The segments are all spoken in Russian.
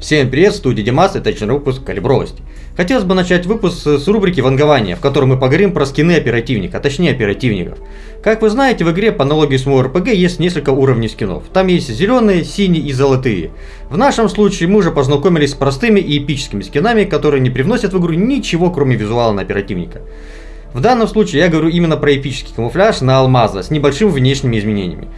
Всем привет, студия Димас, это очередной выпуск калибровости. Хотелось бы начать выпуск с рубрики «Вангование», в которой мы поговорим про скины оперативника, а точнее оперативников. Как вы знаете, в игре по аналогии с МОРПГ есть несколько уровней скинов. Там есть зеленые, синие и золотые. В нашем случае мы уже познакомились с простыми и эпическими скинами, которые не привносят в игру ничего, кроме визуала на оперативника. В данном случае я говорю именно про эпический камуфляж на алмаза с небольшими внешними изменениями.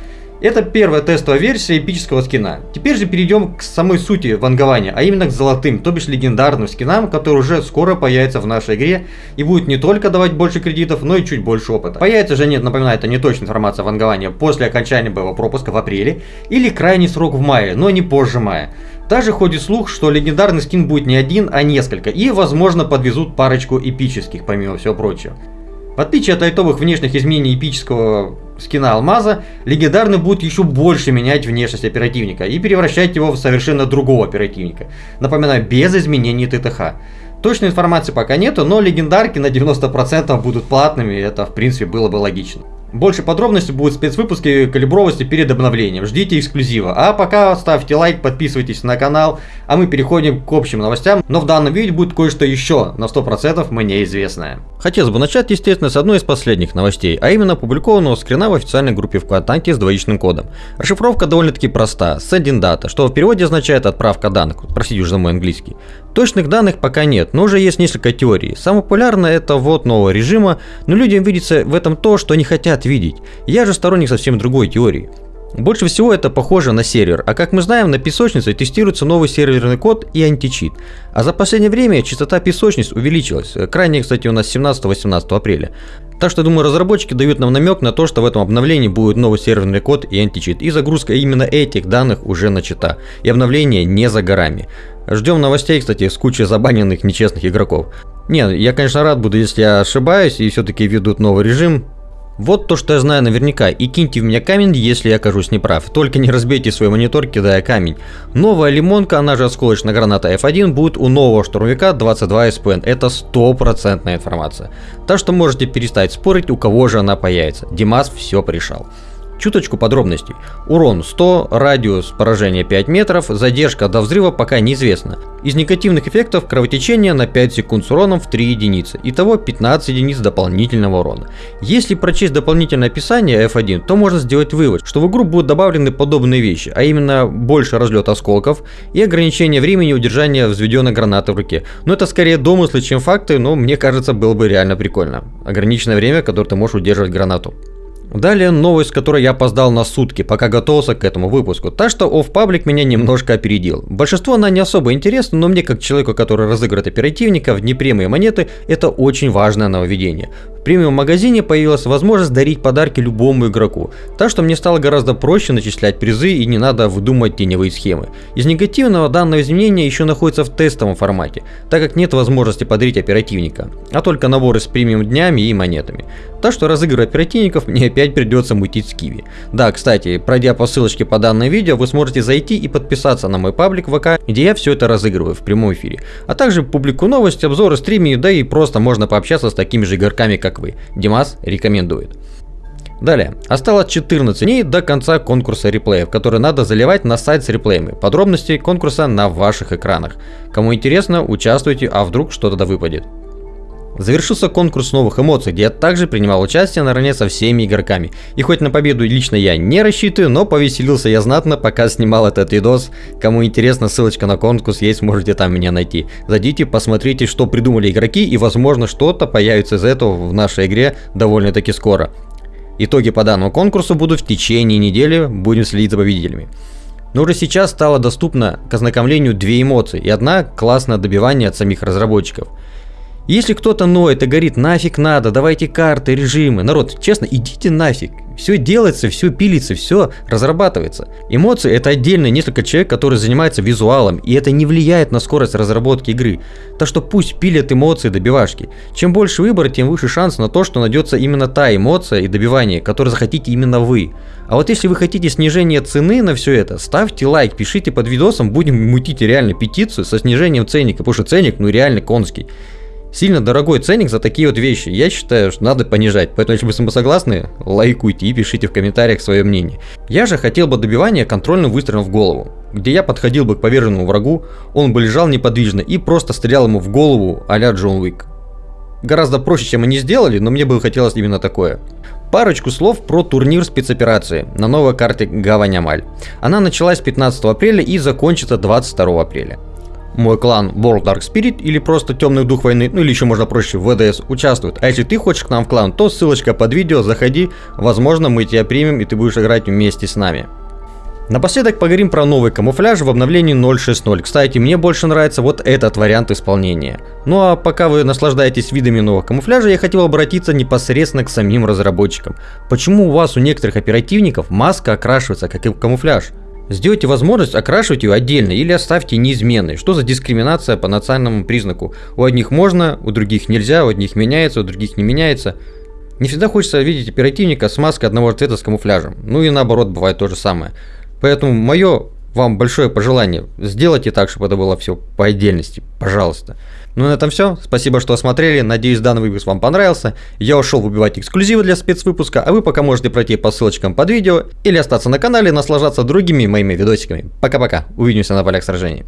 Это первая тестовая версия эпического скина. Теперь же перейдем к самой сути вангования, а именно к золотым, то бишь легендарным скинам, которые уже скоро появятся в нашей игре и будут не только давать больше кредитов, но и чуть больше опыта. Появится же, нет, напоминаю, это не точная информация вангования после окончания боевого пропуска в апреле или крайний срок в мае, но не позже мая. Также ходит слух, что легендарный скин будет не один, а несколько, и возможно подвезут парочку эпических, помимо всего прочего. В отличие от лайтовых внешних изменений эпического скина алмаза, легендарный будет еще больше менять внешность оперативника и превращать его в совершенно другого оперативника. Напоминаю, без изменений ТТХ. Точной информации пока нету, но легендарки на 90% будут платными, это в принципе было бы логично. Больше подробностей будут спецвыпуске калибровости перед обновлением. Ждите эксклюзива. А пока ставьте лайк, подписывайтесь на канал, а мы переходим к общим новостям. Но в данном видео будет кое-что еще, на 100% мне известное. Хотелось бы начать, естественно, с одной из последних новостей, а именно опубликованного скрина в официальной группе ВКонтакте с двоичным кодом. Расшифровка довольно-таки проста, sending data, что в переводе означает отправка данных, простите уже за мой английский. Точных данных пока нет, но уже есть несколько теорий. Самое популярное это вот нового режима, но людям видится в этом то, что они хотят видеть. Я же сторонник совсем другой теории. Больше всего это похоже на сервер, а как мы знаем, на песочнице тестируется новый серверный код и античит. А за последнее время частота песочниц увеличилась, крайне, кстати, у нас 17-18 апреля. Так что, думаю, разработчики дают нам намек на то, что в этом обновлении будет новый серверный код и античит. И загрузка именно этих данных уже начата. И обновление не за горами. Ждем новостей, кстати, с кучей забаненных нечестных игроков. Не, я, конечно, рад буду, если я ошибаюсь и все-таки ведут новый режим. Вот то, что я знаю наверняка, и киньте в меня камень, если я окажусь неправ. Только не разбейте свой монитор, кидая камень. Новая лимонка, она же осколочная граната F1, будет у нового штурмовика 22 SPN. Это стопроцентная информация. Так что можете перестать спорить, у кого же она появится. Димас все пришел. Чуточку подробностей. Урон 100, радиус поражения 5 метров, задержка до взрыва пока неизвестна. Из негативных эффектов кровотечение на 5 секунд с уроном в 3 единицы. Итого 15 единиц дополнительного урона. Если прочесть дополнительное описание F1, то можно сделать вывод, что в игру будут добавлены подобные вещи, а именно больше разлет осколков и ограничение времени удержания взведенной гранаты в руке. Но это скорее домыслы, чем факты, но мне кажется было бы реально прикольно. Ограниченное время, которое ты можешь удерживать гранату. Далее новость, которой я опоздал на сутки, пока готовился к этому выпуску, так что оф паблик меня немножко опередил. Большинство она не особо интересна, но мне как человеку, который разыгрывает оперативника в непрямые монеты, это очень важное нововведение. В премиум магазине появилась возможность дарить подарки любому игроку, так что мне стало гораздо проще начислять призы и не надо выдумывать теневые схемы. Из негативного данное изменение еще находится в тестовом формате, так как нет возможности подарить оперативника, а только наборы с премиум днями и монетами. Так что разыгрывать оперативников мне опять придется мутить с Киви. Да, кстати, пройдя по ссылочке по данному видео, вы сможете зайти и подписаться на мой паблик ВК, где я все это разыгрываю в прямом эфире. А также публикую новости, обзоры, стримы, да и просто можно пообщаться с такими же игроками, как как вы. Димас рекомендует. Далее. Осталось 14 дней до конца конкурса реплеев, который надо заливать на сайт с реплеями. Подробности конкурса на ваших экранах. Кому интересно, участвуйте, а вдруг что-то да выпадет. Завершился конкурс новых эмоций, где я также принимал участие наравне со всеми игроками. И хоть на победу лично я не рассчитываю, но повеселился я знатно, пока снимал этот видос. Кому интересно, ссылочка на конкурс есть, можете там меня найти. Зайдите, посмотрите, что придумали игроки, и возможно что-то появится из этого в нашей игре довольно-таки скоро. Итоги по данному конкурсу будут в течение недели, будем следить за победителями. Но уже сейчас стало доступно к ознакомлению две эмоции и одна классное добивание от самих разработчиков – если кто-то ноет и говорит, нафиг надо, давайте карты, режимы. Народ, честно, идите нафиг. Все делается, все пилится, все разрабатывается. Эмоции это отдельно несколько человек, которые занимаются визуалом, и это не влияет на скорость разработки игры. Так что пусть пилят эмоции добивашки. Чем больше выбора, тем выше шанс на то, что найдется именно та эмоция и добивание, которую захотите именно вы. А вот если вы хотите снижение цены на все это, ставьте лайк, пишите под видосом, будем мутить реально петицию со снижением ценника, потому что ценник ну реально конский. Сильно дорогой ценник за такие вот вещи. Я считаю, что надо понижать. Поэтому, если вы согласны, лайкуйте и пишите в комментариях свое мнение. Я же хотел бы добивания контрольным выстрелом в голову. где я подходил бы к поверженному врагу, он бы лежал неподвижно и просто стрелял ему в голову а-ля Джон Уик. Гораздо проще, чем они сделали, но мне бы хотелось именно такое. Парочку слов про турнир спецоперации на новой карте Гавань Амаль. Она началась 15 апреля и закончится 22 апреля. Мой клан World Dark Spirit или просто Темный Дух Войны, ну или еще можно проще, ВДС участвует. А если ты хочешь к нам в клан, то ссылочка под видео, заходи, возможно мы тебя примем и ты будешь играть вместе с нами. Напоследок поговорим про новый камуфляж в обновлении 0.6.0. Кстати, мне больше нравится вот этот вариант исполнения. Ну а пока вы наслаждаетесь видами нового камуфляжа, я хотел обратиться непосредственно к самим разработчикам. Почему у вас у некоторых оперативников маска окрашивается как и камуфляж? Сделайте возможность окрашивать ее отдельно или оставьте неизменной. Что за дискриминация по национальному признаку? У одних можно, у других нельзя, у одних меняется, у других не меняется. Не всегда хочется видеть оперативника с маской одного цвета с камуфляжем. Ну и наоборот, бывает то же самое. Поэтому мое вам большое пожелание, сделайте так, чтобы это было все по отдельности, пожалуйста. Ну на этом все. Спасибо, что смотрели. Надеюсь, данный выпуск вам понравился. Я ушел выбивать эксклюзивы для спецвыпуска, а вы пока можете пройти по ссылочкам под видео или остаться на канале и наслаждаться другими моими видосиками. Пока-пока. Увидимся на полях сражений.